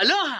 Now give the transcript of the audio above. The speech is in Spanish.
Aloha!